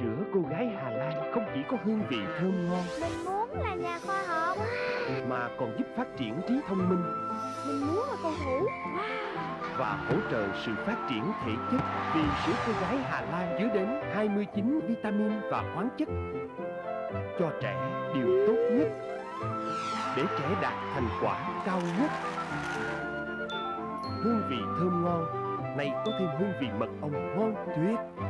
Sữa cô gái Hà Lan không chỉ có hương vị thơm ngon Mình muốn là nhà khoa học mà còn giúp phát triển trí thông minh Mình muốn là cầu thủ và hỗ trợ sự phát triển thể chất vì sữa cô gái Hà Lan chứa đến 29 vitamin và khoáng chất cho trẻ điều tốt nhất để trẻ đạt thành quả cao nhất. Hương vị thơm ngon, này có thêm hương vị mật ong ngon tuyệt.